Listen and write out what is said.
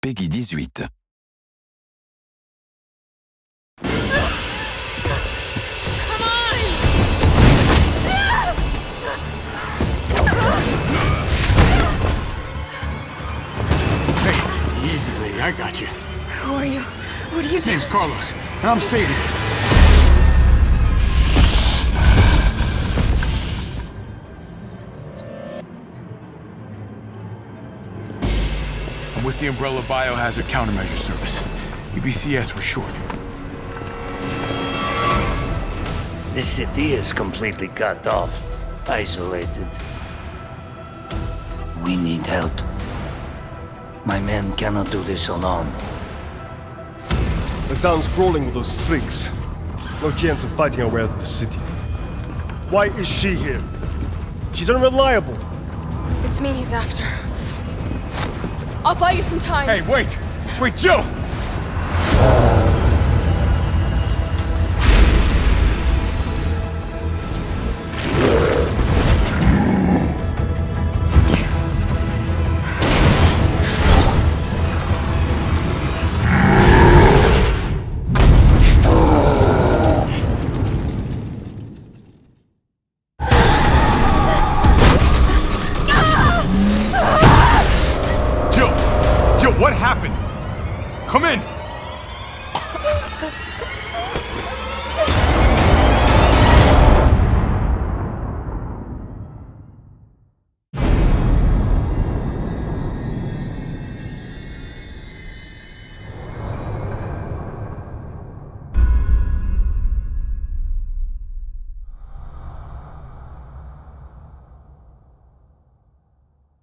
PEGI 18. Hey, easy, lady. I got you. Who are you? What are you doing? Name's Carlos, and I'm Sadie. I'm with the Umbrella Biohazard Countermeasure Service. UBCS for short. This city is completely cut off, isolated. We need help. My men cannot do this alone. The town's crawling with those freaks. No chance of fighting our way out of the city. Why is she here? She's unreliable. It's me he's after. I'll buy you some time. Hey, wait! Wait, Jill! Jill, what happened? Come in.